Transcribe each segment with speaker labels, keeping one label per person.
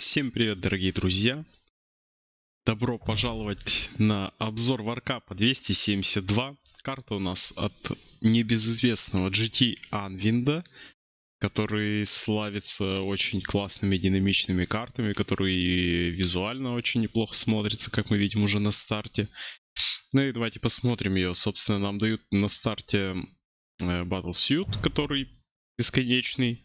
Speaker 1: Всем привет, дорогие друзья! Добро пожаловать на обзор Варкапа 272. Карта у нас от небезызвестного GT Anvinda, который славится очень классными динамичными картами, которые визуально очень неплохо смотрятся, как мы видим уже на старте. Ну и давайте посмотрим ее. Собственно, нам дают на старте э, Battle Suit, который бесконечный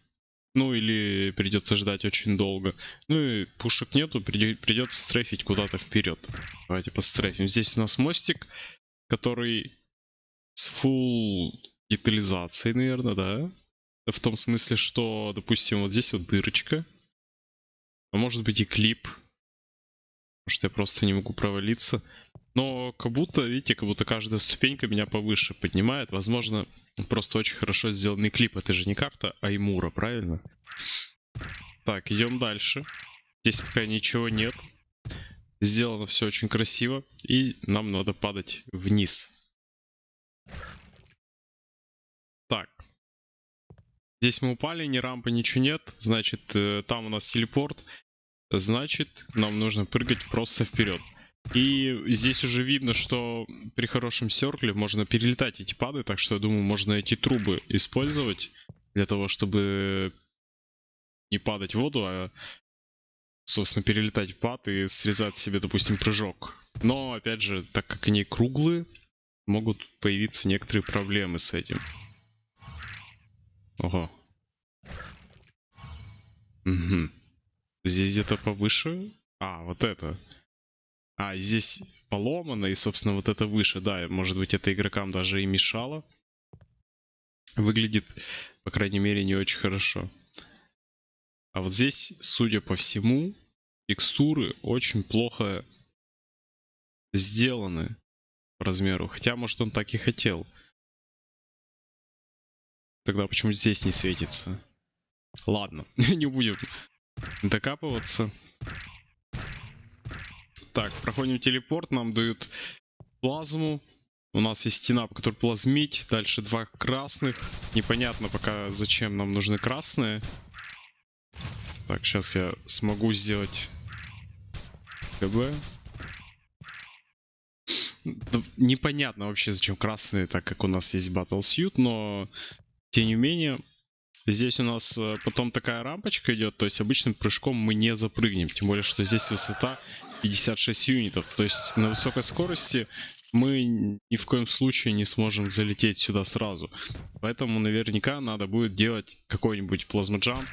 Speaker 1: ну или придется ждать очень долго. Ну и пушек нету, придется стрейфить куда-то вперед. Давайте пострейфим. Здесь у нас мостик, который с full детализацией, наверное, да? В том смысле, что, допустим, вот здесь вот дырочка. А может быть и клип. Потому что я просто не могу провалиться. Но как будто, видите, как будто каждая ступенька меня повыше поднимает. Возможно, просто очень хорошо сделанный клип. Это же не карта Аймура, правильно? Так, идем дальше. Здесь пока ничего нет. Сделано все очень красиво. И нам надо падать вниз. Так. Здесь мы упали, ни рампы, ничего нет. Значит, э, там у нас телепорт. Значит, нам нужно прыгать просто вперед. И здесь уже видно, что при хорошем серкле можно перелетать эти пады, так что я думаю, можно эти трубы использовать для того, чтобы не падать в воду, а, собственно, перелетать пад и срезать себе, допустим, прыжок. Но, опять же, так как они круглые, могут появиться некоторые проблемы с этим. Ого. Угу. Здесь где-то повыше. А, вот это. А, здесь поломано, и, собственно, вот это выше. Да, может быть, это игрокам даже и мешало. Выглядит, по крайней мере, не очень хорошо. А вот здесь, судя по всему, текстуры очень плохо сделаны по размеру. Хотя, может, он так и хотел. Тогда почему здесь не светится? Ладно, не будем докапываться. Так, проходим телепорт, нам дают плазму. У нас есть стена, по которой плазмить. Дальше два красных. Непонятно пока, зачем нам нужны красные. Так, сейчас я смогу сделать КБ. Непонятно вообще, зачем красные, так как у нас есть Battle Suit, но тем не менее, здесь у нас э, потом такая рампочка идет, то есть обычным прыжком мы не запрыгнем, тем более, что здесь высота 56 юнитов. То есть на высокой скорости мы ни в коем случае не сможем залететь сюда сразу. Поэтому наверняка надо будет делать какой-нибудь плазмоджамп,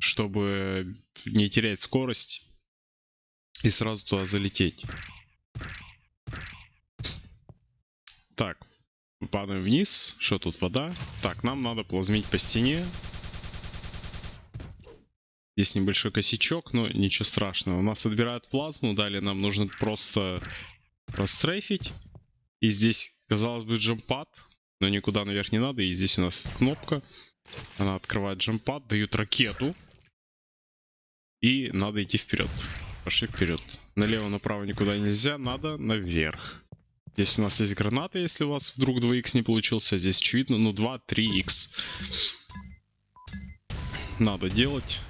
Speaker 1: чтобы не терять скорость и сразу туда залететь. Так, падаем вниз. Что тут, вода? Так, нам надо плазмить по стене. Здесь небольшой косячок, но ничего страшного. У нас отбирают плазму, далее нам нужно просто прострейфить. И здесь, казалось бы, джампад, но никуда наверх не надо. И здесь у нас кнопка. Она открывает джампад, дают ракету. И надо идти вперед. Пошли вперед. Налево, направо никуда нельзя, надо наверх. Здесь у нас есть граната, если у вас вдруг 2х не получился. Здесь очевидно, ну 2-3х. Надо делать.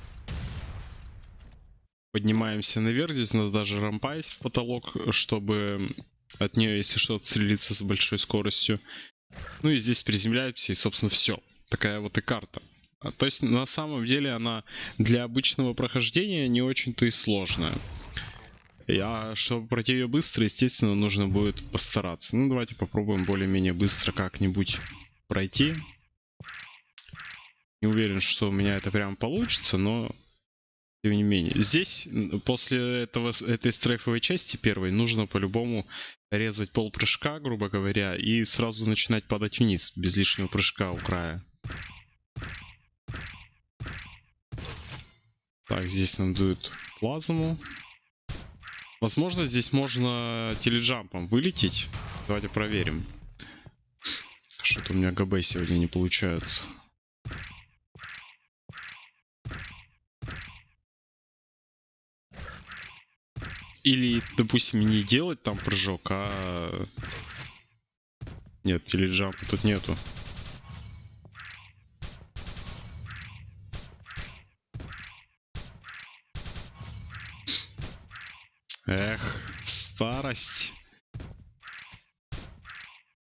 Speaker 1: Поднимаемся наверх. Здесь надо даже рампа в потолок, чтобы от нее, если что, отстрелиться с большой скоростью. Ну и здесь приземляемся, и, собственно, все. Такая вот и карта. А, то есть, на самом деле, она для обычного прохождения не очень-то и сложная. А чтобы пройти ее быстро, естественно, нужно будет постараться. Ну, давайте попробуем более-менее быстро как-нибудь пройти. Не уверен, что у меня это прям получится, но тем не менее. Здесь, после этого, этой стрейфовой части первой, нужно по-любому резать пол прыжка, грубо говоря, и сразу начинать падать вниз, без лишнего прыжка у края. Так, здесь нам дуют плазму. Возможно, здесь можно теледжампом вылететь. Давайте проверим. Что-то у меня ГБ сегодня не получается. Или, допустим, не делать там прыжок, а... Нет, теледжампа тут нету. Эх, старость.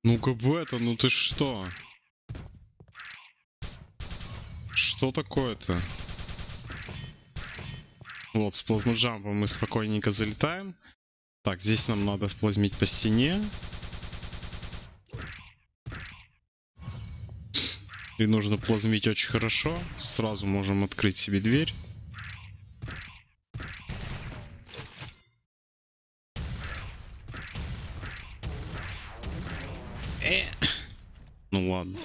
Speaker 1: Ну ГБ-то, ну ты что? Что такое-то? Вот, с плазмоджампом мы спокойненько залетаем. Так, здесь нам надо сплазмить по стене. И нужно плазмить очень хорошо. Сразу можем открыть себе дверь. Э. Ну ладно.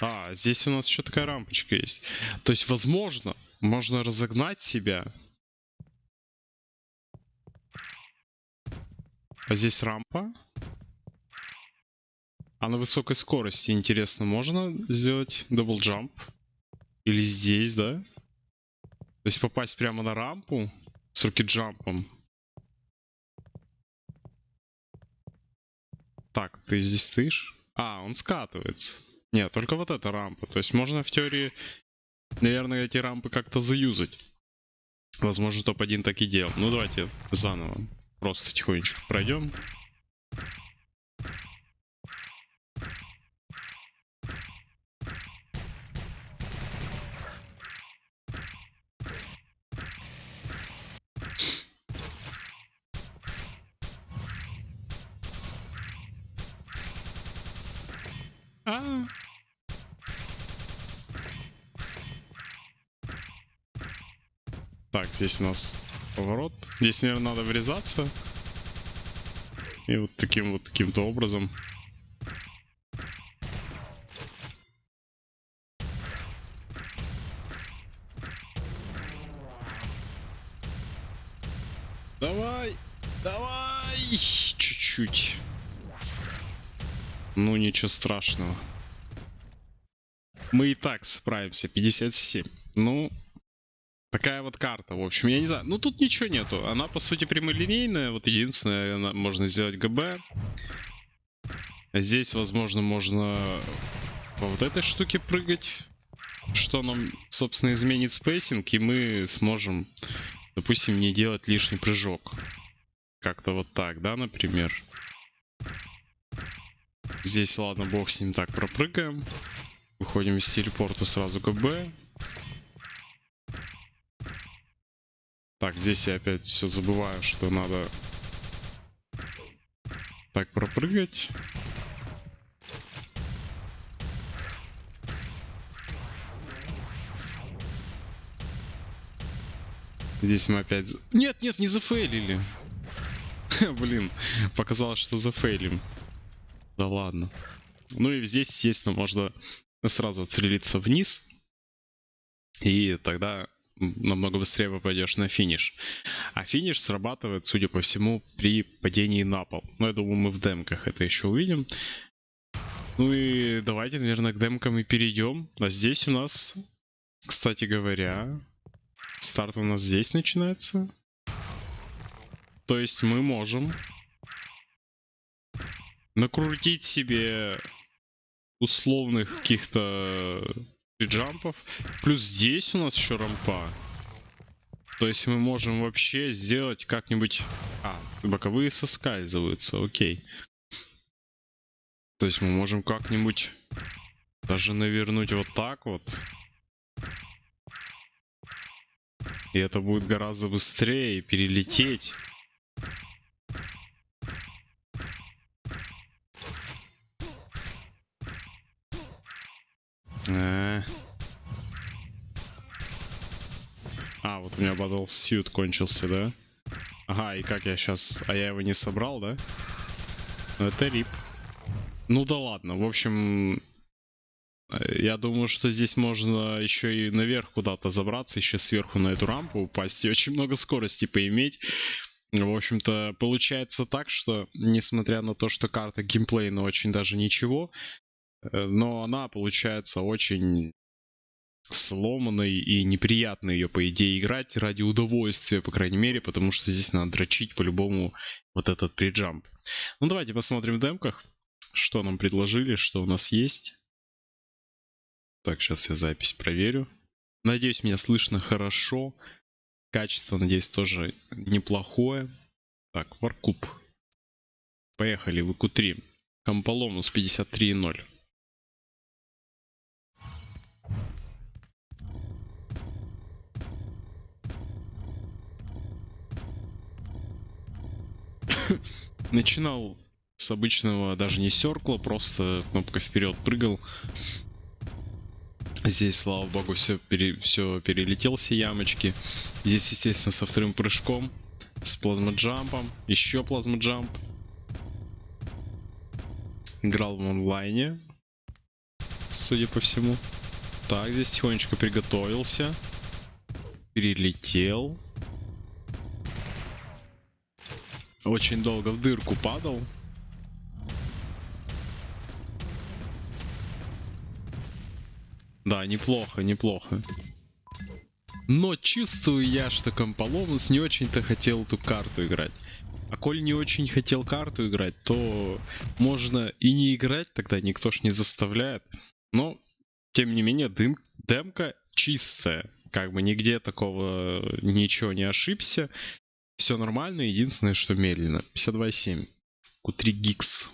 Speaker 1: А, здесь у нас еще такая рампочка есть. То есть, возможно, можно разогнать себя. А здесь рампа. А на высокой скорости, интересно, можно сделать double jump? Или здесь, да? То есть попасть прямо на рампу с rocket jump ом. Так, ты здесь стоишь? А, он скатывается. Нет, только вот эта рампа. То есть можно в теории, наверное, эти рампы как-то заюзать. Возможно, топ-1 так и делал. Ну, давайте заново. Просто тихонечко пройдем. А. Так, здесь у нас поворот. Здесь, наверное, надо врезаться. И вот таким вот каким-то образом. Давай! Давай! Чуть-чуть. Ну, ничего страшного. Мы и так справимся. 57. Ну, такая вот карта. В общем, я не знаю. Ну, тут ничего нету. Она, по сути, прямолинейная. Вот единственное, можно сделать GB. Здесь, возможно, можно по вот этой штуке прыгать. Что нам, собственно, изменит spacing. И мы сможем, допустим, не делать лишний прыжок. Как-то вот так, да, например. Здесь, ладно, бог с ним так пропрыгаем. Выходим из телепорта сразу к Так, здесь я опять все забываю, что надо так пропрыгать. Здесь мы опять... Нет, нет, не зафейлили. Блин, показалось, что зафейлим. Да ладно. Ну и здесь, естественно, можно сразу отстрелиться вниз. И тогда намного быстрее попадешь на финиш. А финиш срабатывает, судя по всему, при падении на пол. Но я думаю, мы в демках это еще увидим. Ну и давайте, наверное, к демкам и перейдем. А здесь у нас, кстати говоря, старт у нас здесь начинается. То есть мы можем накрутить себе условных каких-то джампов. Плюс здесь у нас еще рампа. То есть мы можем вообще сделать как-нибудь... А, боковые соскальзываются, окей. То есть мы можем как-нибудь даже навернуть вот так вот. И это будет гораздо быстрее перелететь. А, а, вот у меня Battle Suit кончился, да? Ага, и как я сейчас... А я его не собрал, да? Ну, это рип. Ну да ладно, в общем... Э, я думаю, что здесь можно еще и наверх куда-то забраться, еще сверху на эту рампу упасть и очень много скорости поиметь. В общем-то, получается так, что, несмотря на то, что карта геймплейна очень даже ничего, Э, но она получается очень сломанной и неприятно ее, по идее, играть ради удовольствия, по крайней мере, потому что здесь надо дрочить по-любому вот этот приджамп. Ну, давайте посмотрим в демках, что нам предложили, что у нас есть. Так, сейчас я запись проверю. Надеюсь, меня слышно хорошо. Качество, надеюсь, тоже неплохое. Так, Варкуб. Поехали в ИКУ-3. Комполомус 53.0. Начинал с обычного даже не серкла, просто кнопка вперед прыгал. Здесь, слава богу, все, пере, все перелетел, все ямочки. Здесь, естественно, со вторым прыжком, с плазмоджампом, еще плазмоджамп. Играл в онлайне, судя по всему. Так, здесь тихонечко приготовился. Перелетел. Очень долго в дырку падал. Да, неплохо, неплохо. Но чувствую я, что Комполомус не очень-то хотел эту карту играть. А коль не очень хотел карту играть, то можно и не играть, тогда никто ж не заставляет. Но, тем не менее, дым, демка чистая. Как бы нигде такого ничего не ошибся. Все нормально, единственное, что медленно. 52.7. Q3 Гикс.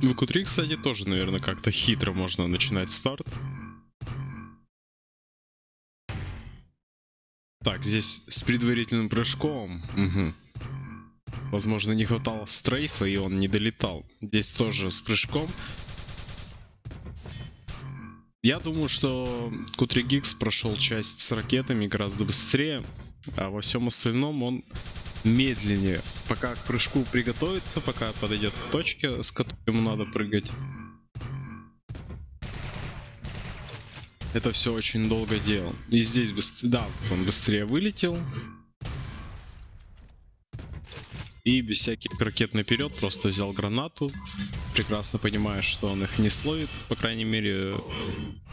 Speaker 1: В Q3, кстати, тоже, наверное, как-то хитро можно начинать старт. Так, здесь с предварительным прыжком. Угу. Возможно, не хватало стрейфа, и он не долетал. Здесь тоже с прыжком. Я думаю, что Q3 Geeks прошел часть с ракетами гораздо быстрее, а во всем остальном он медленнее. Пока к прыжку приготовится, пока подойдет к точке, с которой ему надо прыгать. Это все очень долго делал. И здесь быстрее, да, он быстрее вылетел. И без всяких ракет наперед просто взял гранату. Прекрасно понимая, что он их не словит, по крайней мере,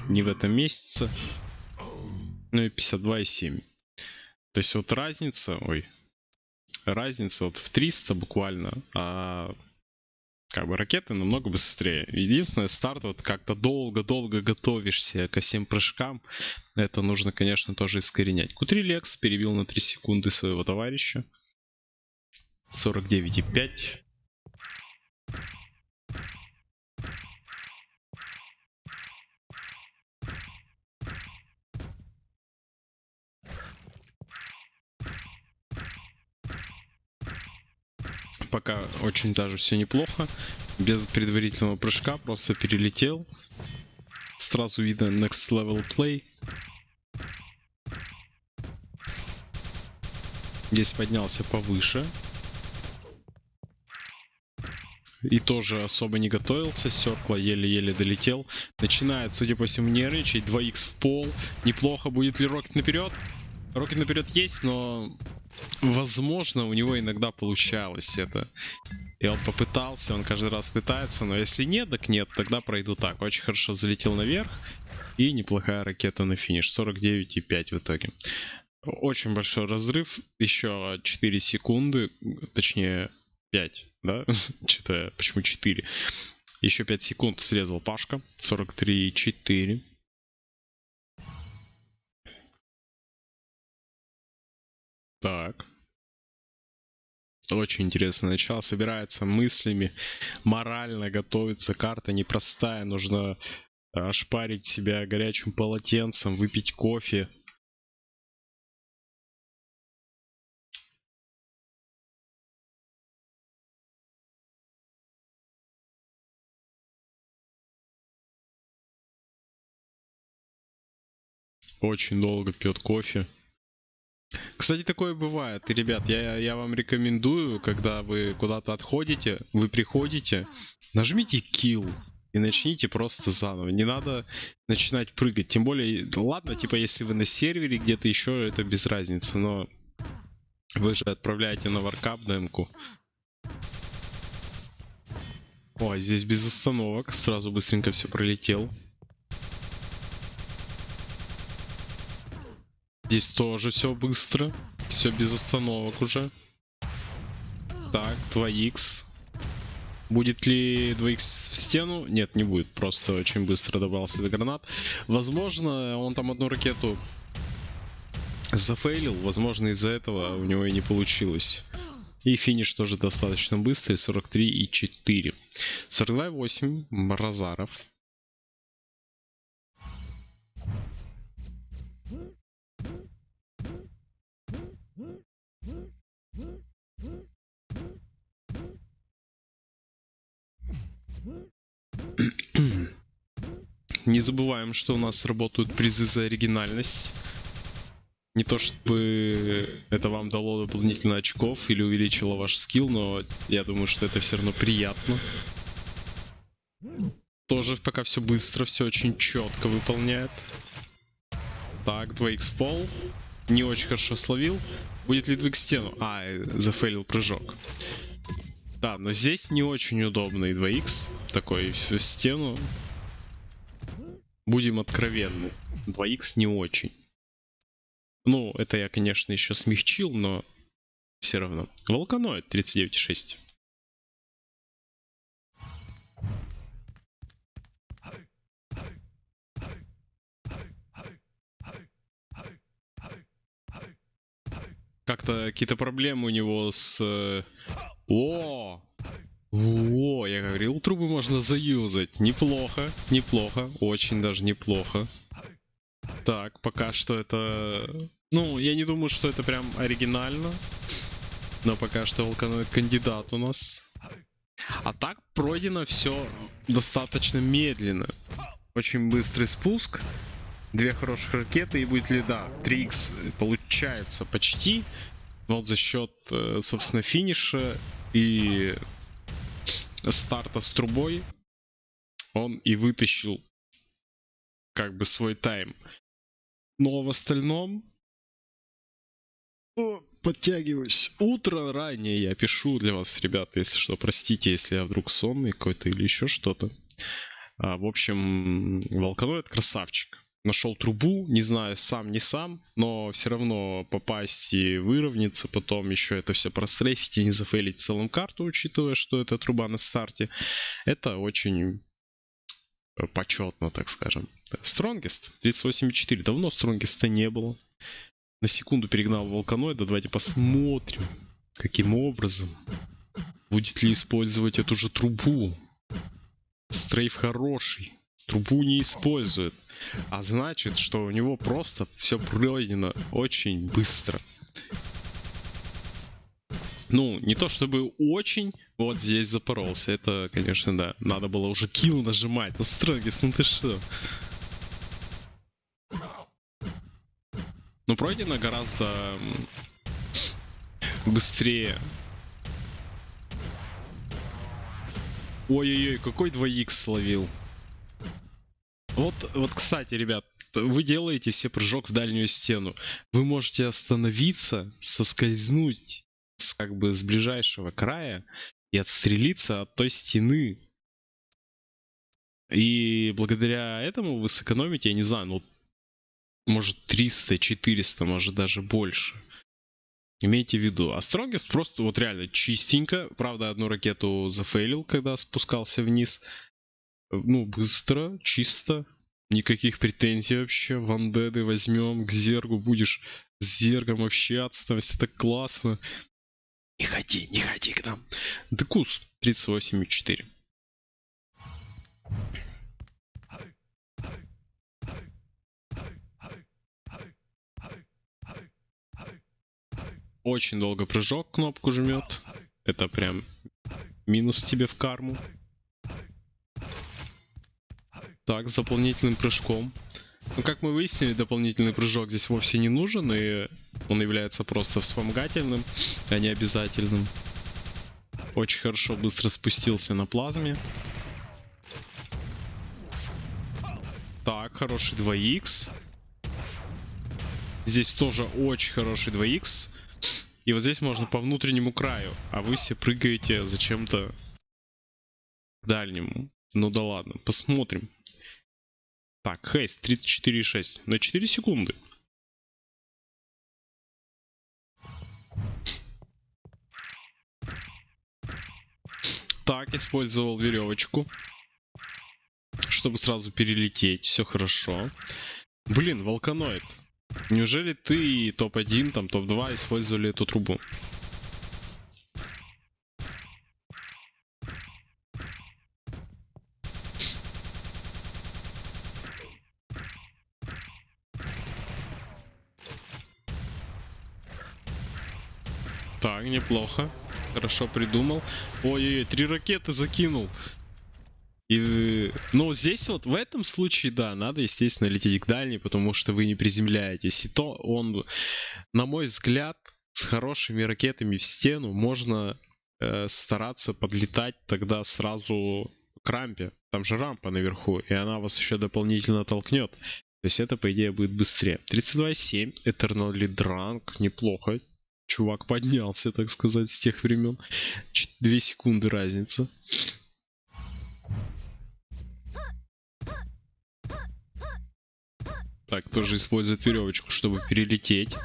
Speaker 1: не в этом месяце. Ну и 52,7. То есть вот разница, ой, разница вот в 300 буквально, а как бы ракеты намного быстрее. Единственное, старт вот как-то долго-долго готовишься ко всем прыжкам. Это нужно, конечно, тоже искоренять. Q3 Lex перебил на 3 секунды своего товарища. 49,5. Пока очень даже все неплохо. Без предварительного прыжка просто перелетел. Сразу видно next level play. Здесь поднялся повыше. И тоже особо не готовился. Серкла еле-еле долетел. Начинает, судя по всему, нервничать. 2х в пол. Неплохо. Будет ли Рокет наперед? Рокет наперед есть, но возможно, у него иногда получалось это. И он попытался, он каждый раз пытается, но если нет, так нет, тогда пройду так. Очень хорошо залетел наверх. И неплохая ракета на финиш. 49,5 в итоге. Очень большой разрыв. Еще 4 секунды, точнее 5, да? Что-то, почему 4? Еще 5 секунд срезал Пашка. 43,4. Так. Очень интересно начало. Собирается мыслями, морально готовится. Карта непростая. Нужно ошпарить себя горячим полотенцем, выпить кофе. Очень долго пьет кофе. Кстати, такое бывает. И, ребят, я, я вам рекомендую, когда вы куда-то отходите, вы приходите, нажмите kill и начните просто заново. Не надо начинать прыгать. Тем более, ладно, типа, если вы на сервере где-то еще, это без разницы, но вы же отправляете на варкап демку. Ой, здесь без остановок. Сразу быстренько все пролетел. Здесь тоже все быстро. Все без остановок уже. Так, 2х. Будет ли 2х в стену? Нет, не будет. Просто очень быстро добрался до гранат. Возможно, он там одну ракету зафейлил. Возможно, из-за этого у него и не получилось. И финиш тоже достаточно быстрый. 43 и 4. 42 8. Мразаров. Не забываем, что у нас работают призы за оригинальность. Не то чтобы это вам дало дополнительно очков или увеличило ваш скилл, но я думаю, что это все равно приятно. Тоже пока все быстро, все очень четко выполняет. Так, 2х пол. Не очень хорошо словил. Будет ли 2х стену? А, зафейлил прыжок. Да, но здесь не очень удобный 2х. Такой в стену. Будем откровенны. 2х не очень. Ну, это я, конечно, еще смягчил, но все равно. Волканоид 39,6. Как-то какие-то проблемы у него с... э, О! О, я говорил, трубы можно заюзать. Неплохо, неплохо, очень даже неплохо. Так, пока что это... Ну, я не думаю, что это прям оригинально. Но пока что Волканоид кандидат у нас. А так пройдено все достаточно медленно. Очень быстрый спуск. Две хороших ракеты и будет ли, да, 3х получается почти. Вот за счет, э, собственно, финиша и старта с трубой он и вытащил как бы свой тайм. Но в остальном... О, подтягиваюсь. Утро ранее я пишу для вас, ребята, если что. Простите, если я вдруг сонный какой-то или еще что-то. А, в общем, Волканоид красавчик. Нашел трубу, не знаю, сам не сам, но все равно попасть и выровняться, потом еще это все прострейфить и не зафейлить в целом карту, учитывая, что это труба на старте. Это очень почетно, так скажем. Strongest 38.4. Давно Strongest не было. На секунду перегнал Волканоида. Давайте посмотрим, каким образом. Будет ли использовать эту же трубу. Стрейф хороший. Трубу не использует. А значит, что у него просто все пройдено очень быстро. Ну, не то чтобы очень, вот здесь запоролся. Это, конечно, да. Надо было уже килл нажимать. Ну, Строгис, ну ты что? Ну, пройдено гораздо быстрее. Ой-ой-ой, какой 2х словил. Вот, вот, кстати, ребят, вы делаете все прыжок в дальнюю стену. Вы можете остановиться, соскользнуть с, как бы с ближайшего края и отстрелиться от той стены. И благодаря этому вы сэкономите, я не знаю, ну, может 300, 400, может даже больше. Имейте в виду. А Strongest просто вот реально чистенько. Правда, одну ракету зафейлил, когда спускался вниз. Ну, быстро, чисто. Никаких претензий вообще. Вандеды возьмем, к Зергу будешь с Зергом общаться, там все так классно. Не ходи, не ходи к нам. Декус 38,4. Очень долго прыжок кнопку жмет. Это прям минус тебе в карму. Так, с дополнительным прыжком. Ну, как мы выяснили, дополнительный прыжок здесь вовсе не нужен, и он является просто вспомогательным, а не обязательным. Очень хорошо быстро спустился на плазме. Так, хороший 2х. Здесь тоже очень хороший 2х. И вот здесь можно по внутреннему краю, а вы все прыгаете зачем-то к дальнему. Ну да ладно, посмотрим. Так, Хейс 34,6 на 4 секунды. Так, использовал веревочку, чтобы сразу перелететь. Все хорошо. Блин, волканоид. Неужели ты топ-1, там топ-2 использовали эту трубу? Так, неплохо. Хорошо придумал. Ой-ой-ой, три ракеты закинул. И, ну, здесь вот в этом случае, да, надо, естественно, лететь к дальней, потому что вы не приземляетесь. И то он, на мой взгляд, с хорошими ракетами в стену можно э, стараться подлетать тогда сразу к рампе. Там же рампа наверху, и она вас еще дополнительно толкнет. То есть это, по идее, будет быстрее. 32.7, Eternally Drunk, неплохо. Чувак поднялся, так сказать, с тех времен. Две секунды разница. Так, тоже использует веревочку, чтобы перелететь.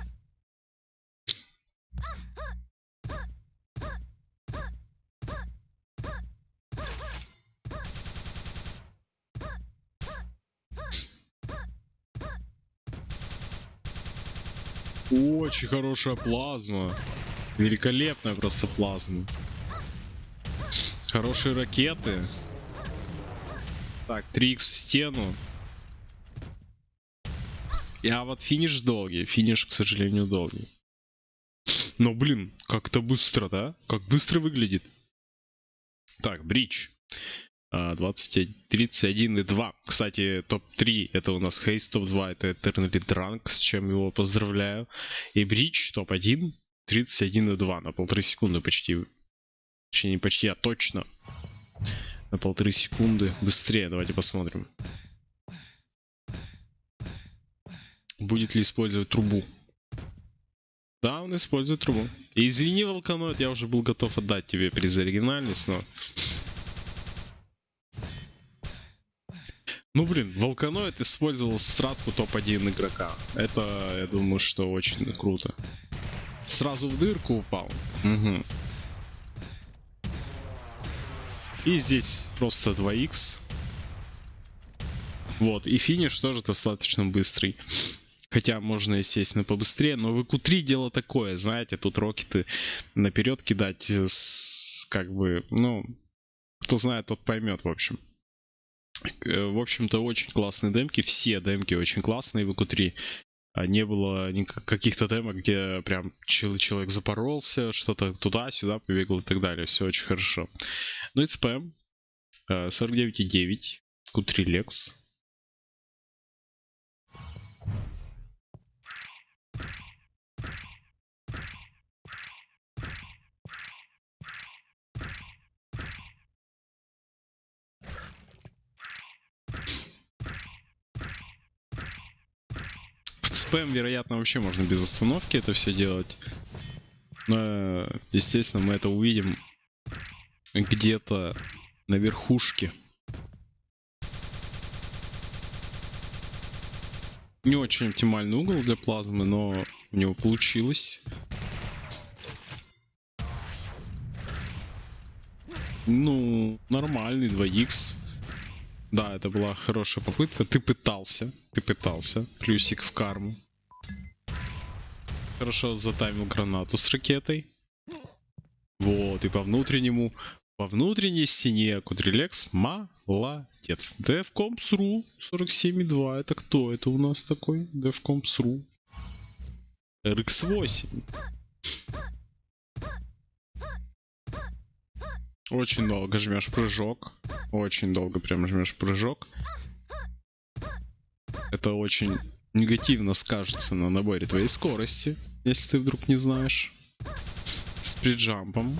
Speaker 1: Очень хорошая плазма. Великолепная просто плазма. Хорошие ракеты. Так, 3х в стену. А вот финиш долгий. Финиш, к сожалению, долгий. Но, блин, как-то быстро, да? Как быстро выглядит. Так, бридж. 20, 31 и 2. Кстати, топ-3 это у нас Хейс, топ-2 это Eternally Drunk, с чем его поздравляю. И Бридж топ-1, 31 и 2, на полторы секунды почти. Точнее, не почти, а точно. На полторы секунды быстрее, давайте посмотрим. Будет ли использовать трубу? Да, он использует трубу. Извини, Волканот, я уже был готов отдать тебе приз оригинальность, но Ну блин, Волканоид использовал стратку топ-1 игрока. Это, я думаю, что очень круто. Сразу в дырку упал. Угу. И здесь просто 2х. Вот, и финиш тоже достаточно быстрый. Хотя можно, естественно, побыстрее, но в q3 дело такое, знаете, тут рокеты наперед кидать, с, как бы, ну, кто знает, тот поймет, в общем. Э, в общем-то, очень классные демки. Все демки очень классные в EQ3. А не было каких-то демок, где прям человек запоролся, что-то туда-сюда побегал и так далее. Все очень хорошо. Ну и спэм. 49,9. Q3 Lex. Спэм, вероятно, вообще можно без остановки это все делать. Но, естественно, мы это увидим где-то на верхушке. Не очень оптимальный угол для плазмы, но у него получилось. Ну, нормальный 2х. Да, это была хорошая попытка. Ты пытался. Ты пытался. Плюсик в карму. Хорошо затаймил гранату с ракетой. Вот, и по внутреннему, по внутренней стене Кудрилекс молодец. DevCompsRu 47.2. Это кто это у нас такой? DevCompsRu. RX8. Очень долго жмешь прыжок. Очень долго прям жмешь прыжок. Это очень негативно скажется на наборе твоей скорости, если ты вдруг не знаешь. С приджампом.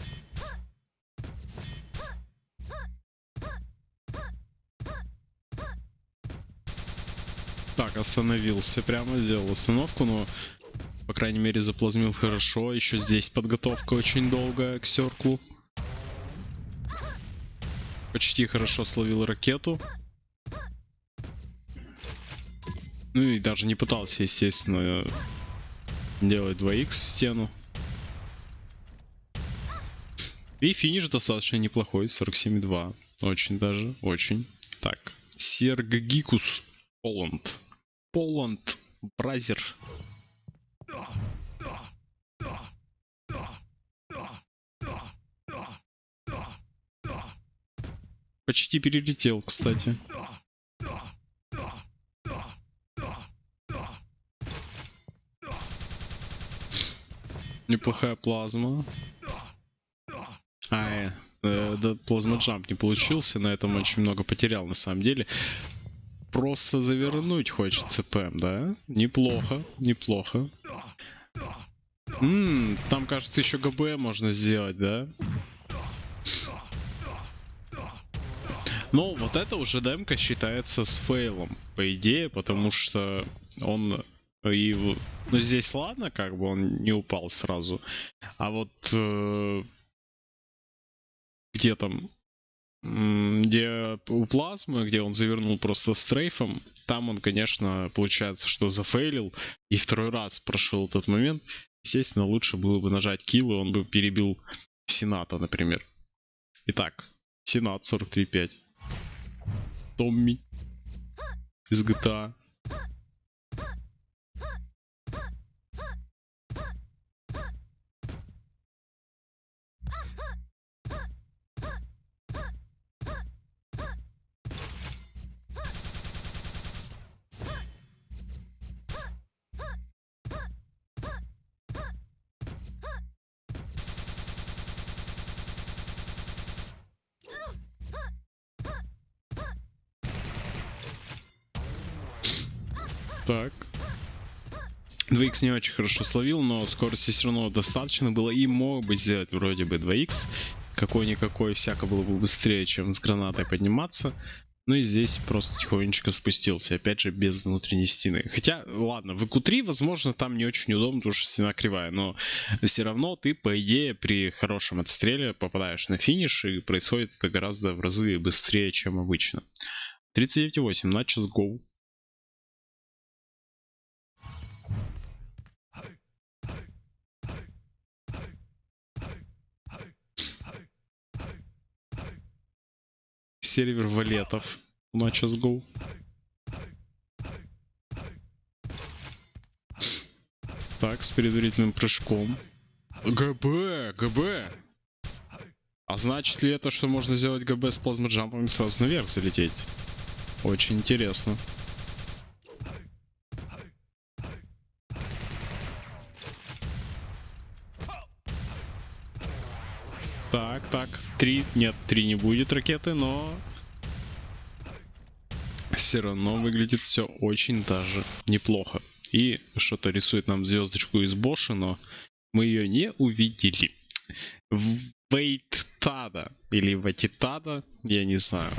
Speaker 1: Так, остановился прямо, сделал остановку, но, по крайней мере, заплазмил хорошо. Еще здесь подготовка очень долгая к серклу. Почти хорошо словил ракету. Ну и даже не пытался, естественно, делать 2х в стену. И финиш достаточно неплохой, 47,2. Очень даже, очень. Так, Серггикус, Poland. Poland, brother. Почти перелетел, кстати. Неплохая плазма. А, э, э, да, плазма джамп не получился, на этом очень много потерял на самом деле. Просто завернуть хочется ПМ, да? Неплохо, неплохо. Ммм, там, кажется, еще ГБ можно сделать, да? Ну, вот это уже демка считается с фейлом, по идее, потому что он и... Ну, здесь ладно, как бы он не упал сразу. А вот... Э, где там? Где у плазмы, где он завернул просто стрейфом, там он, конечно, получается, что зафейлил и второй раз прошел этот момент. Естественно, лучше было бы нажать килл, и он бы перебил Сената, например. Итак, Сенат 43.5. Томми из GTA. Так. 2x не очень хорошо словил, но скорости все равно достаточно было и мог бы сделать вроде бы 2x. Какой-никакой всяко было бы быстрее, чем с гранатой подниматься. Ну и здесь просто тихонечко спустился, опять же без внутренней стены. Хотя, ладно, в EQ3, возможно, там не очень удобно, потому что стена кривая, но все равно ты, по идее, при хорошем отстреле попадаешь на финиш, и происходит это гораздо в разы быстрее, чем обычно. 39.8, на час go. Сервер валетов на CSGO. Так, с предварительным прыжком. ГБ, ГБ. А значит ли это, что можно сделать ГБ с плазмоджампом и сразу наверх залететь? Очень интересно. Так, так. Три. Нет, три не будет ракеты, но... Все равно выглядит все очень даже неплохо. И что-то рисует нам звездочку из Боша, но мы ее не увидели. Вейттада или Ватитада, я не знаю.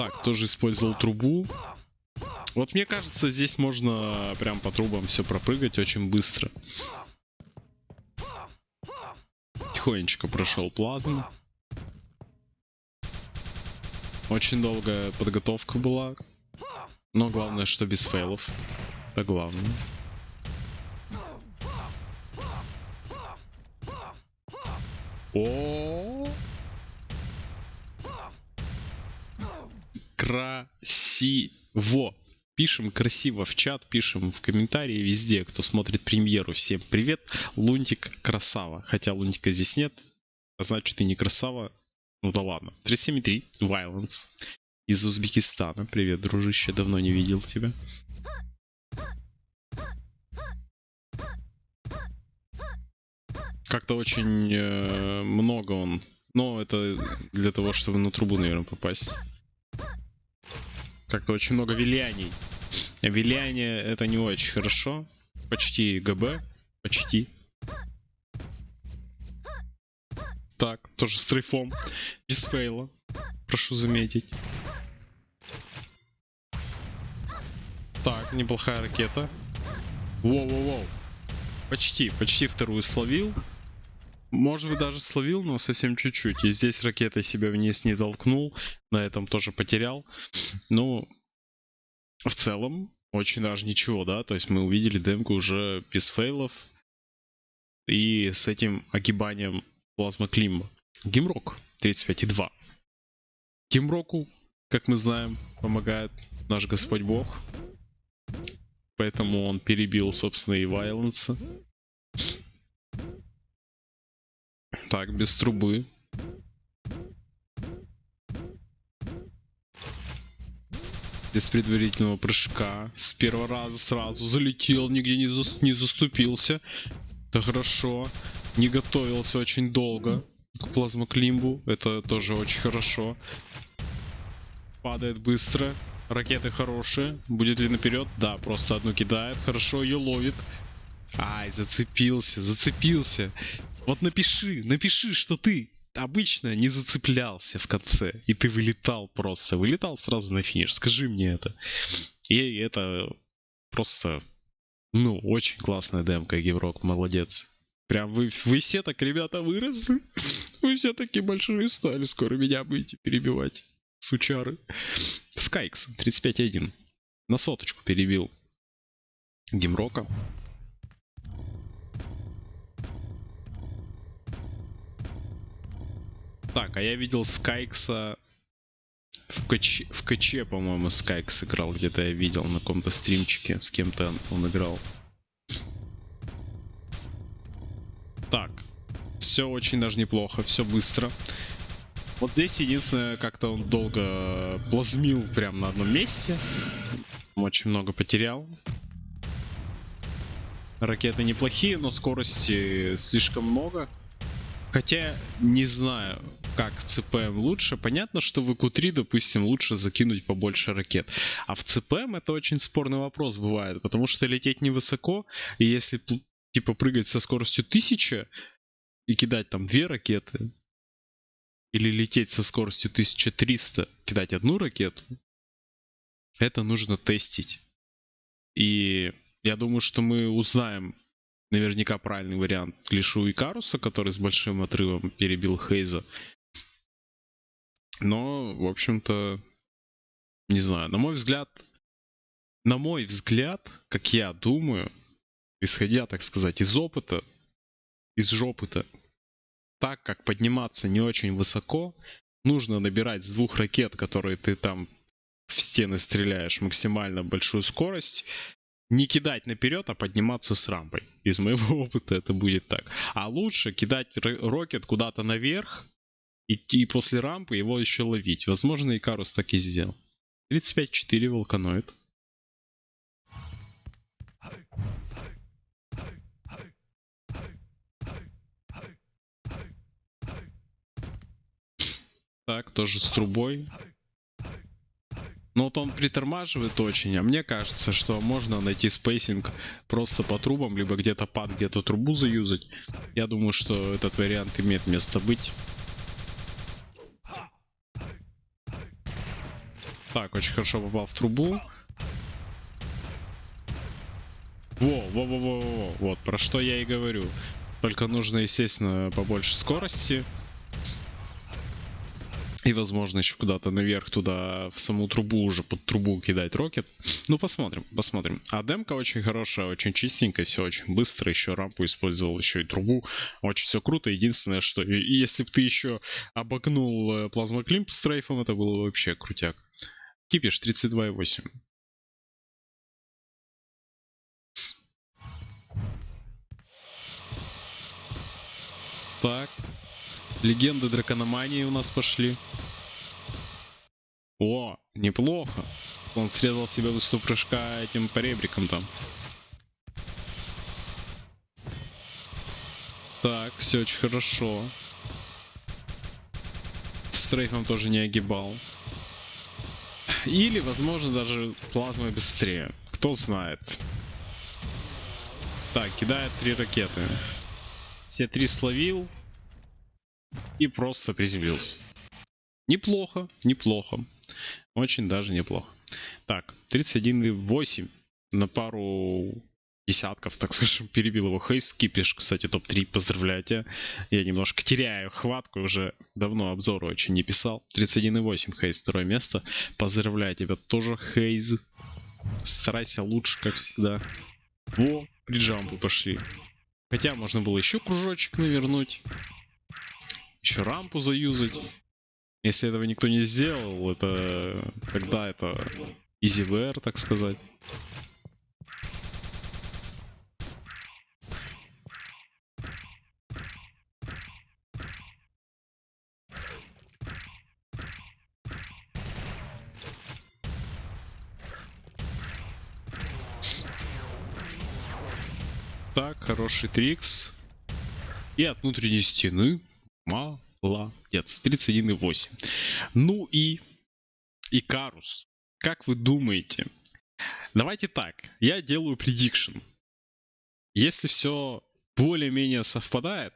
Speaker 1: Так, тоже использовал трубу. Вот мне кажется, здесь можно прям по трубам все пропрыгать очень быстро. Тихонечко прошел плазму. Очень долгая подготовка была. Но главное, что без фейлов. Это главное. О, -о, -о. Красиво. Пишем красиво в чат, пишем в комментарии везде, кто смотрит премьеру. Всем привет. Лунтик красава. Хотя Лунтика здесь нет, а значит и не красава. Ну да ладно. 37.3. Violence. Из Узбекистана. Привет, дружище. Давно не видел тебя. Как-то очень э, много он. Но это для того, чтобы на трубу, наверное, попасть. Как-то очень много виляний. Виляние это не очень хорошо. Почти ГБ. Почти. Так, тоже с трейфом. Без фейла. Прошу заметить. Так, неплохая ракета. Воу-воу-воу. Почти, почти вторую словил. Может быть, даже словил, но совсем чуть-чуть. И здесь ракетой себя вниз не толкнул. На этом тоже потерял. Ну, в целом, очень даже ничего, да. То есть мы увидели демку уже без фейлов. И с этим огибанием плазма Клима. Гимрок 35,2. Гимроку, как мы знаем, помогает наш Господь Бог. Поэтому он перебил, собственно, и Вайленса. Так, без трубы. Без предварительного прыжка. С первого раза сразу залетел, нигде не, за, не заступился. Это хорошо. Не готовился очень долго к плазмоклимбу. Это тоже очень хорошо. Падает быстро. Ракеты хорошие. Будет ли наперед? Да, просто одну кидает. Хорошо, ее ловит. Ай, зацепился, зацепился. Вот напиши, напиши, что ты обычно не зацеплялся в конце, и ты вылетал просто, вылетал сразу на финиш. Скажи мне это. И это просто, ну, очень классная демка, Геврок, молодец. Прям вы, вы все так, ребята, выросли. Вы все такие большие стали. Скоро меня будете перебивать. Сучары. Скайкс, 35.1. На соточку перебил. Гимрока. Так, а я видел Скайкса в КЧ, в КЧ по-моему, Скайкс играл. Где-то я видел на каком-то стримчике. С кем-то он играл. Так. Все очень даже неплохо. Все быстро. Вот здесь единственное, как-то он долго плазмил прям на одном месте. Очень много потерял. Ракеты неплохие, но скорости слишком много. Хотя, не знаю, как ЦПМ лучше. Понятно, что в ИКУ-3, допустим, лучше закинуть побольше ракет. А в ЦПМ это очень спорный вопрос бывает, потому что лететь невысоко, и если типа прыгать со скоростью 1000 и кидать там две ракеты, или лететь со скоростью 1300, кидать одну ракету, это нужно тестить. И я думаю, что мы узнаем наверняка правильный вариант лишь у Икаруса, который с большим отрывом перебил Хейза. Но, в общем-то, не знаю, на мой взгляд, на мой взгляд, как я думаю, исходя, так сказать, из опыта, из жопыта, так как подниматься не очень высоко, нужно набирать с двух ракет, которые ты там в стены стреляешь, максимально большую скорость, не кидать наперед, а подниматься с рампой. Из моего опыта это будет так. А лучше кидать рокет куда-то наверх, и, и после рампы его еще ловить. Возможно, Икарус так и сделал. 35-4 волканоид. Так, тоже с трубой. Но вот он притормаживает очень, а мне кажется, что можно найти spacing просто по трубам, либо где-то pad, где-то трубу заюзать. Я думаю, что этот вариант имеет место быть. Так, очень хорошо попал в трубу. Во, во, во, во, во, вот, про что я и говорю. Только нужно, естественно, побольше скорости. И, возможно, еще куда-то наверх туда, в саму трубу уже, под трубу кидать рокет. Ну, посмотрим, посмотрим. А демка очень хорошая, очень чистенькая, все очень быстро. Еще рампу использовал, еще и трубу. Очень все круто. Единственное, что если бы ты еще обогнул э, плазмоклимп с трейфом, это было вообще крутяк. Кипиш 32,8. Так, Легенды дракономании у нас пошли. О, неплохо. Он срезал себе выступ прыжка этим поребриком там. Так, все очень хорошо. Стрейфом тоже не огибал. Или, возможно, даже плазмой быстрее. Кто знает. Так, кидает три ракеты. Все три словил и просто приземлился. Неплохо, неплохо. Очень даже неплохо. Так, 31,8 на пару десятков, так скажем, перебил его Хейс. Кипиш, кстати, топ-3, поздравляю тебя. Я немножко теряю хватку, уже давно обзоры очень не писал. 31,8 Хейс, второе место. Поздравляю тебя тоже, Хейз. Старайся лучше, как всегда. Во, при джампу пошли. Хотя можно было еще кружочек навернуть. Еще рампу заюзать. Если этого никто не сделал, это тогда это VR, так сказать. Хороший трикс. И от внутренней стены. Молодец. 31,8. Ну и Икарус. Как вы думаете? Давайте так. Я делаю предикшн. Если все более-менее совпадает,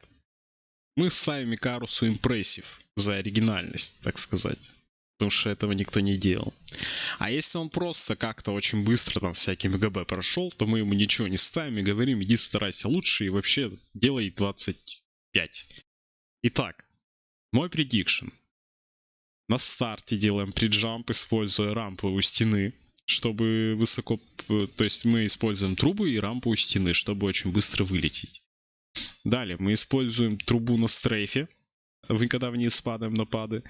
Speaker 1: мы ставим Икарусу импрессив за оригинальность, так сказать потому что этого никто не делал. А если он просто как-то очень быстро там всякие МГБ прошел, то мы ему ничего не ставим и говорим, иди старайся лучше и вообще делай 25. Итак, мой предикшн. На старте делаем приджамп, используя рампу у стены, чтобы высоко... То есть мы используем трубу и рампу у стены, чтобы очень быстро вылететь. Далее мы используем трубу на стрейфе, когда вниз падаем на пады.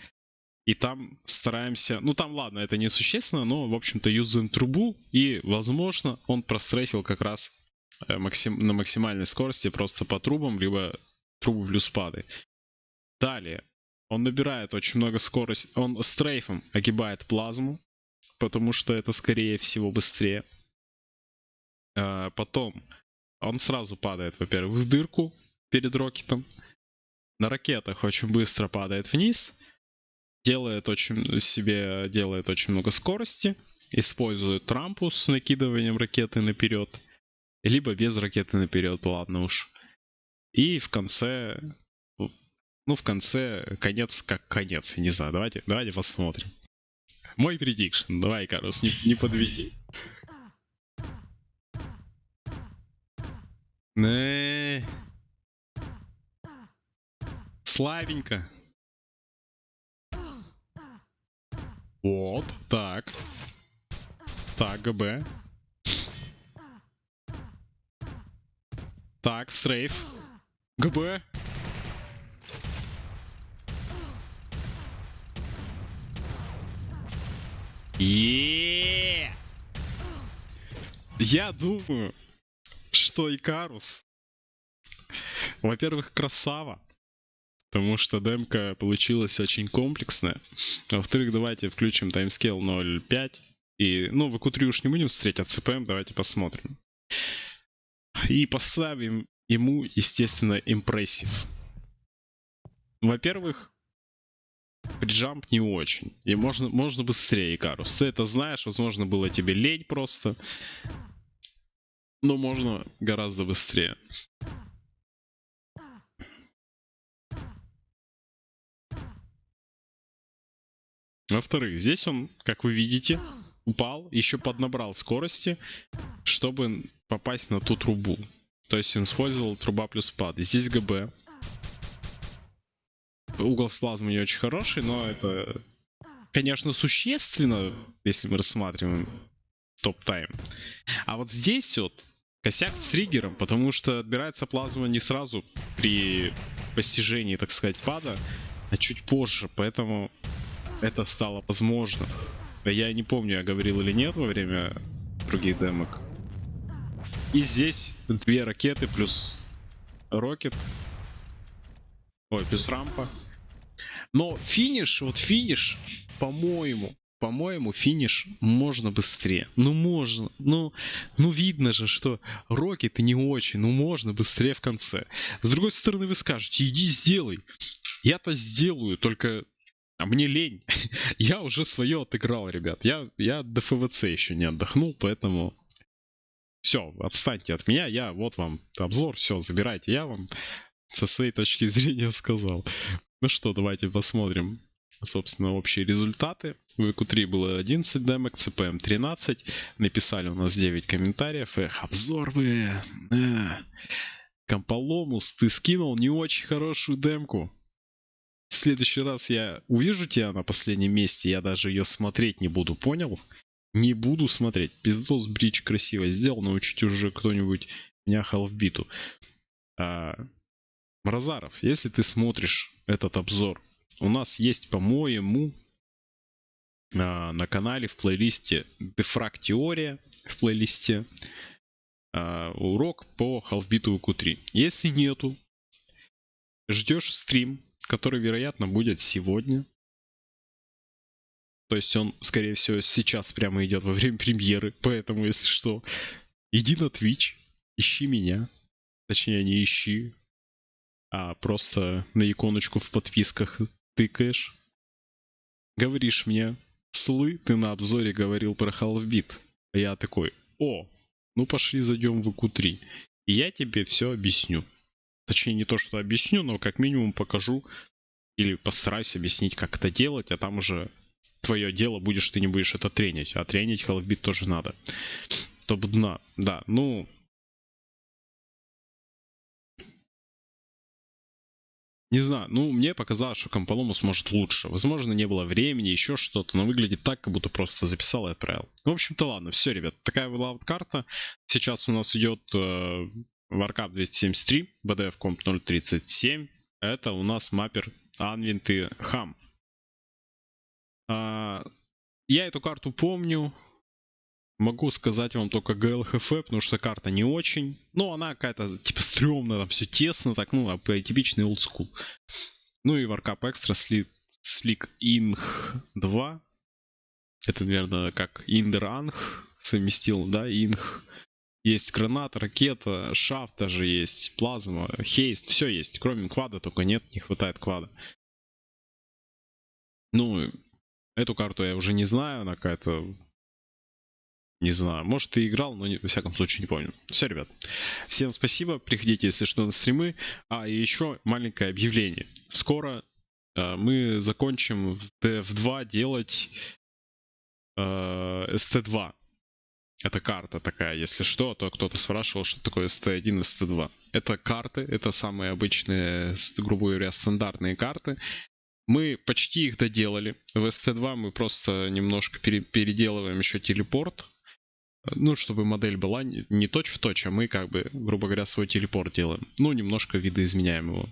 Speaker 1: И там стараемся... Ну, там, ладно, это не существенно, но, в общем-то, юзаем трубу. И, возможно, он прострейфил как раз э, максим... на максимальной скорости просто по трубам, либо трубы плюс пады. Далее. Он набирает очень много скорости. Он стрейфом огибает плазму, потому что это, скорее всего, быстрее. Э, потом он сразу падает, во-первых, в дырку перед рокетом. На ракетах очень быстро падает вниз делает очень себе делает очень много скорости, использует рампу с накидыванием ракеты наперед, либо без ракеты наперед, ладно уж. И в конце, ну в конце конец как конец, не знаю, давайте, давайте посмотрим. Мой предикшн, давай, Карус, не, не подведи. Не. Вот, так. Так, ГБ. Так, стрейф. ГБ. И Я думаю, что Икарус, во-первых, красава. Потому что демка получилась очень комплексная. Во-вторых, давайте включим таймскейл 0.5. И, ну, в q уж не будем встретить, а CPM давайте посмотрим. И поставим ему, естественно, импрессив. Во-первых, приджамп не очень. И можно, можно быстрее, Карус. Ты это знаешь, возможно, было тебе лень просто. Но можно гораздо быстрее. Во-вторых, здесь он, как вы видите, упал, еще поднабрал скорости, чтобы попасть на ту трубу. То есть он использовал труба плюс пад. Здесь ГБ. Угол с плазмой не очень хороший, но это, конечно, существенно, если мы рассматриваем топ-тайм. А вот здесь вот косяк с триггером, потому что отбирается плазма не сразу при постижении, так сказать, пада, а чуть позже, поэтому это стало возможно. Я не помню, я говорил или нет во время других демок. И здесь две ракеты плюс рокет. Ой, плюс рампа. Но финиш, вот финиш, по-моему, по-моему, финиш можно быстрее. Ну, можно. Ну, ну, видно же, что рокеты не очень. Ну, можно быстрее в конце. С другой стороны, вы скажете, иди сделай. Я-то сделаю, только а мне лень. я уже свое отыграл, ребят. Я, я до ФВЦ еще не отдохнул, поэтому... Все, отстаньте от меня. Я, вот вам обзор, все, забирайте. Я вам со своей точки зрения сказал. Ну что, давайте посмотрим. собственно, общие результаты. В EQ3 было 11 демок, CPM 13. Написали у нас 9 комментариев. Эх, обзор вы. Э. Комполомус, ты скинул не очень хорошую демку. В следующий раз я увижу тебя на последнем месте, я даже ее смотреть не буду, понял? Не буду смотреть. Пиздос бридж красиво сделал, научить уже кто-нибудь меня халфбиту. А, Мразаров, если ты смотришь этот обзор, у нас есть, по-моему, а, на канале в плейлисте Defrag Теория, в плейлисте а, урок по халфбиту Q3. Если нету, ждешь стрим, который, вероятно, будет сегодня. То есть он, скорее всего, сейчас прямо идет во время премьеры. Поэтому, если что, иди на Twitch, ищи меня. Точнее, не ищи, а просто на иконочку в подписках тыкаешь. Говоришь мне, слы, ты на обзоре говорил про Half-Beat. А я такой, о, ну пошли зайдем в ИК-3. И я тебе все объясню. Точнее, не то, что объясню, но как минимум покажу или постараюсь объяснить, как это делать, а там уже твое дело будешь, ты не будешь это тренить. А тренить Half-Beat тоже надо. Топ дна. Да, ну, Не знаю, ну мне показалось, что Комполомус может лучше. Возможно, не было времени, еще что-то, но выглядит так, как будто просто записал и отправил. Ну, в общем-то, ладно, все, ребят, такая была вот карта. Сейчас у нас идет э, Warcraft 273, BDF Comp 037. Это у нас маппер Anvint и Ham. А, я эту карту помню, Могу сказать вам только ГЛХФ, потому что карта не очень. Ну, она какая-то, типа, стрёмная, там все тесно, так, ну, а типичный олдскул. Ну и Warcap Extra Slick, Slick Ing 2. Это, наверное, как Индеранг совместил, да, Инг. Есть гранат, ракета, шафт даже есть, плазма, хейст, все есть. Кроме квада только нет, не хватает квада. Ну, эту карту я уже не знаю, она какая-то не знаю, может ты играл, но не, во всяком случае не помню. Все, ребят. Всем спасибо. Приходите, если что, на стримы. А, и еще маленькое объявление. Скоро э, мы закончим в DF2 делать э, ST2. Это карта такая, если что, то кто-то спрашивал, что такое ST1 и ST2. Это карты, это самые обычные, грубо говоря, стандартные карты. Мы почти их доделали. В ST2 мы просто немножко переделываем еще телепорт ну, чтобы модель была не точь в точь, а мы как бы, грубо говоря, свой телепорт делаем. Ну, немножко видоизменяем его.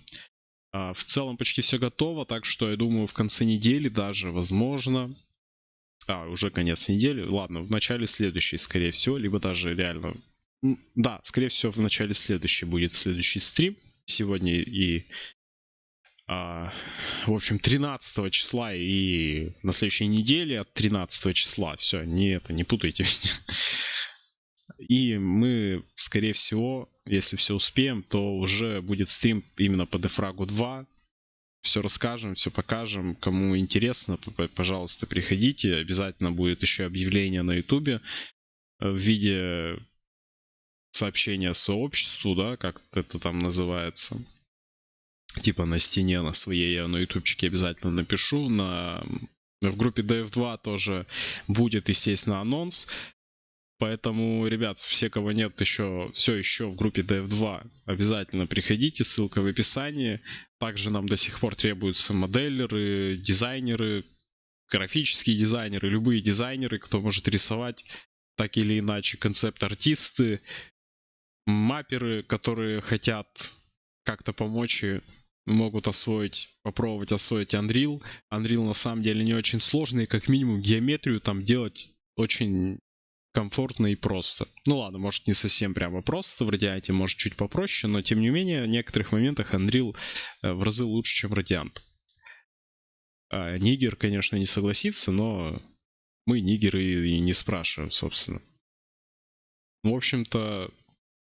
Speaker 1: А, в целом почти все готово, так что я думаю в конце недели даже, возможно... А, уже конец недели. Ладно, в начале следующей, скорее всего, либо даже реально... Да, скорее всего, в начале следующей будет следующий стрим. Сегодня и а, в общем, 13 числа и на следующей неделе от 13 числа. Все, не это, не путайте. И мы, скорее всего, если все успеем, то уже будет стрим именно по Дефрагу 2. Все расскажем, все покажем. Кому интересно, пожалуйста, приходите. Обязательно будет еще объявление на Ютубе в виде сообщения сообществу, да, как это там называется типа на стене на своей, я на ютубчике обязательно напишу. На, в группе DF2 тоже будет, естественно, анонс. Поэтому, ребят, все, кого нет еще, все еще в группе DF2, обязательно приходите, ссылка в описании. Также нам до сих пор требуются моделеры, дизайнеры, графические дизайнеры, любые дизайнеры, кто может рисовать так или иначе, концепт-артисты, мапперы, которые хотят как-то помочь могут освоить, попробовать освоить Unreal. Unreal на самом деле не очень сложный, как минимум геометрию там делать очень комфортно и просто. Ну ладно, может не совсем прямо просто, в Radiant может чуть попроще, но тем не менее в некоторых моментах Unreal э, в разы лучше, чем Radiant. А, Нигер, конечно, не согласится, но мы нигеры и не спрашиваем, собственно. В общем-то,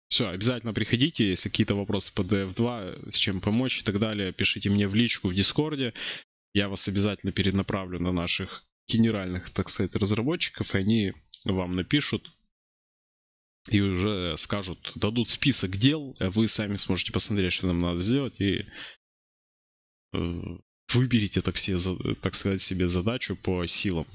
Speaker 1: все, обязательно приходите, если какие-то вопросы по DF2, с чем помочь и так далее, пишите мне в личку в Дискорде. Я вас обязательно перенаправлю на наших генеральных, так сказать, разработчиков, и они вам напишут и уже скажут, дадут список дел, вы сами сможете посмотреть, что нам надо сделать, и э, выберите, так, себе, так сказать, себе задачу по силам.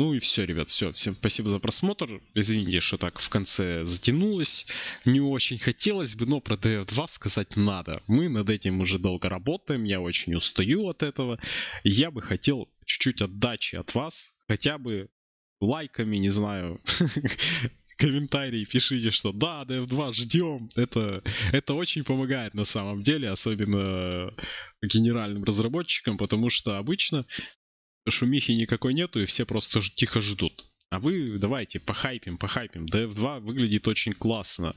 Speaker 1: Ну и все, ребят, все. Всем спасибо за просмотр. Извините, что так в конце затянулось. Не очень хотелось бы, но про DF2 сказать надо. Мы над этим уже долго работаем, я очень устаю от этого. Я бы хотел чуть-чуть отдачи от вас, хотя бы лайками, не знаю, комментарии пишите, что да, DF2 ждем. Это, это очень помогает на самом деле, особенно генеральным разработчикам, потому что обычно шумихи никакой нету, и все просто тихо ждут. А вы давайте похайпим, похайпим. DF2 выглядит очень классно.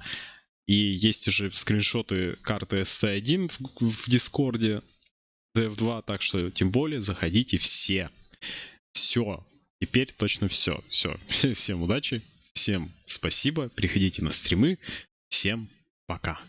Speaker 1: И есть уже скриншоты карты ST1 в, в Дискорде DF2, так что тем более заходите все. Все. Теперь точно все. Все. Всем удачи. Всем спасибо. Приходите на стримы. Всем пока.